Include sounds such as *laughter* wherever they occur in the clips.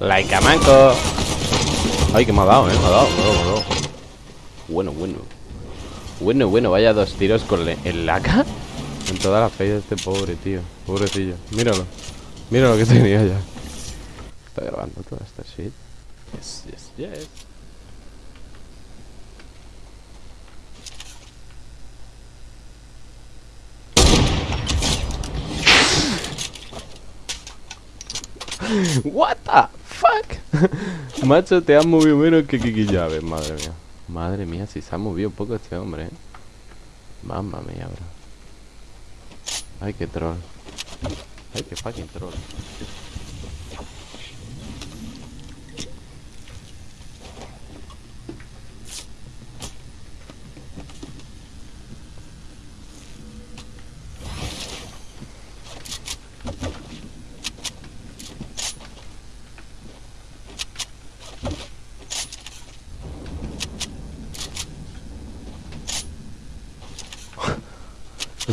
Like a manco. Ay, que me ha dado, eh. Me ha dado, me ha dado, me ha dado. Bueno, bueno. Bueno, bueno, vaya dos tiros con el laca. En toda la fe de este pobre, tío. Pobrecillo. Míralo. Mira lo que *laughs* tenía ya. Está grabando toda esta shit. Yes, yes, yes. What the fuck? *laughs* Macho, te has movido menos que Kiki Llaves, madre mía. Madre mía, si se ha movido poco este hombre, eh. Mamma mía, bro. Ay, qué troll. Ay, qué fucking troll.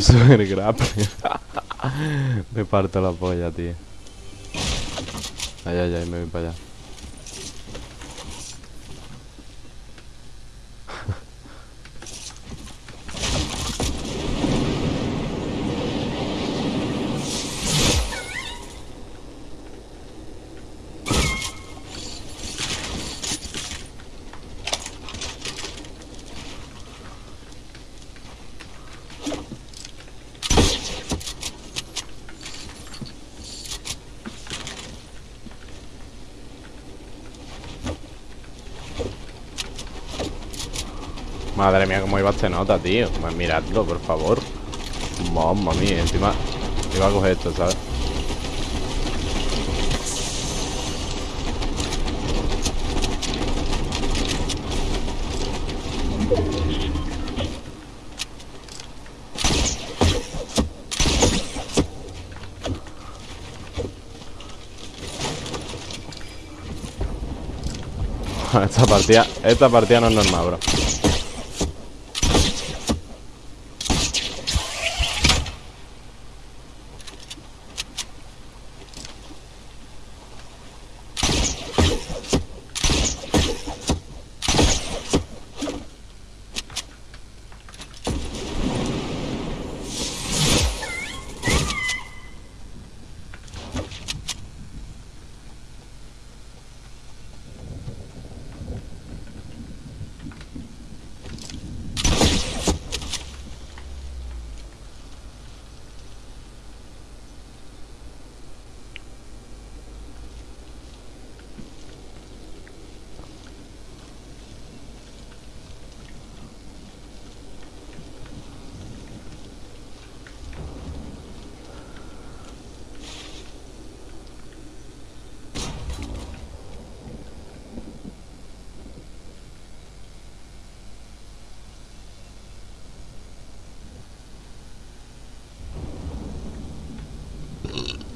*laughs* Super *laughs* me parto la polla, tío. Ay, ay, ay, me voy para allá. Madre mía, cómo iba este nota, tío. Pues miradlo, por favor. Mamma mía, encima iba a coger esto, ¿sabes? *laughs* Esta partida, esta partida no es normal, bro. Mm-hmm.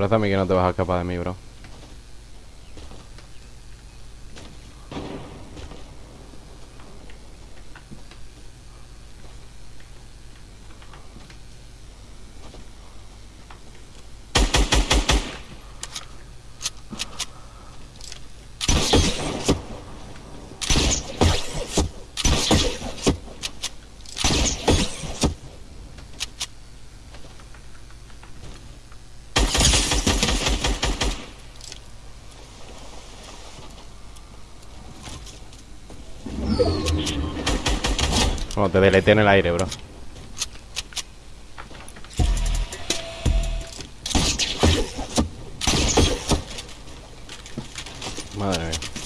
Parece a mí que no te vas a escapar de mí, bro. Bueno, te deleté en el aire, bro. Madre mía.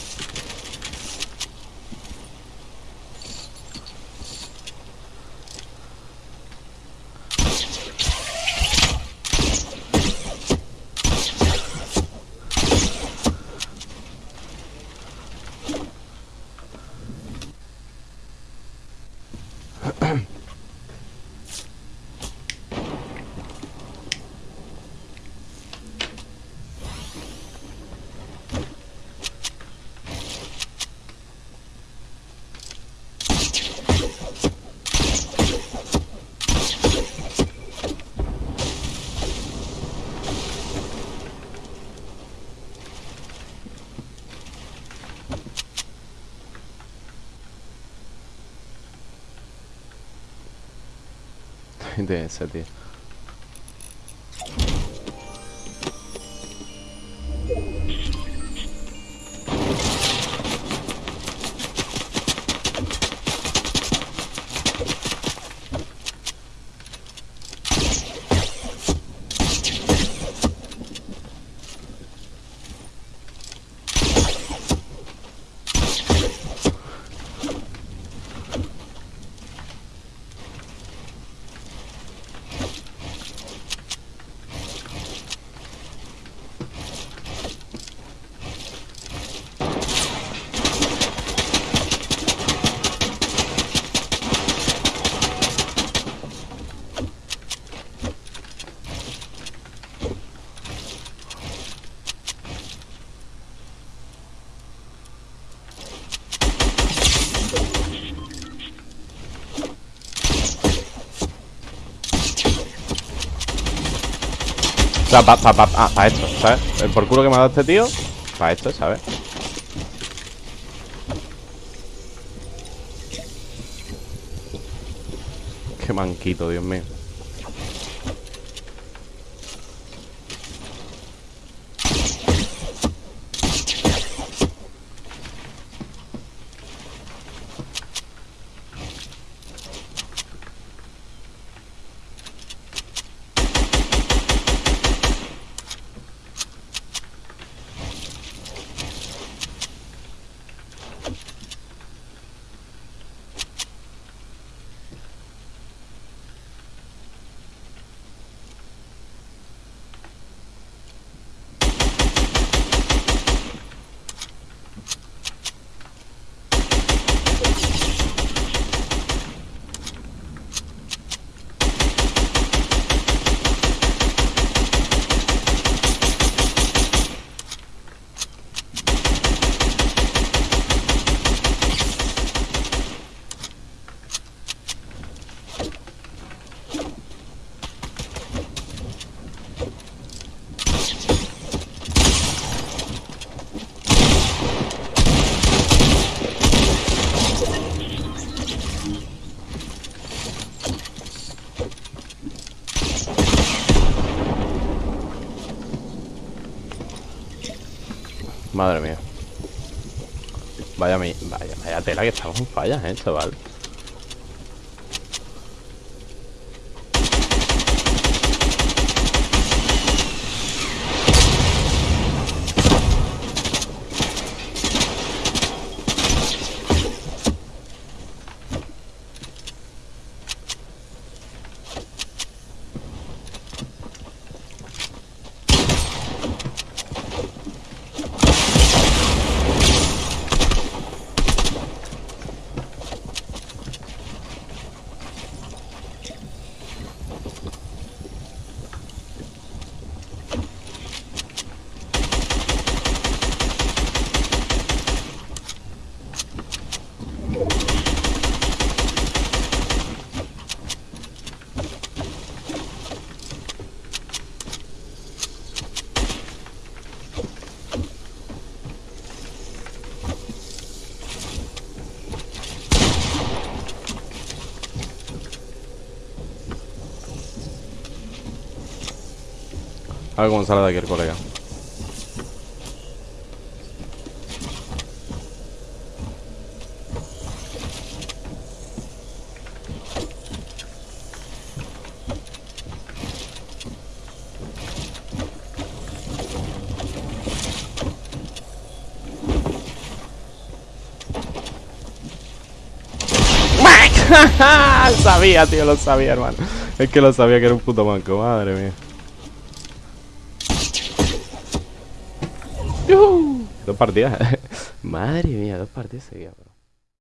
De sea, para pa, pa, pa esto, ¿sabes? El por culo que me ha dado este tío Para esto, ¿sabes? Qué manquito, Dios mío Madre mía. Vaya, vaya, vaya tela que estamos en fallas, eh, chaval. A ver cómo sale de aquí el colega. *laughs* sabía, tío, lo sabía, hermano. Es que lo sabía que era un puto banco, madre mía. Dos partidas. *laughs* madre mía, dos partidas seguidas, bro.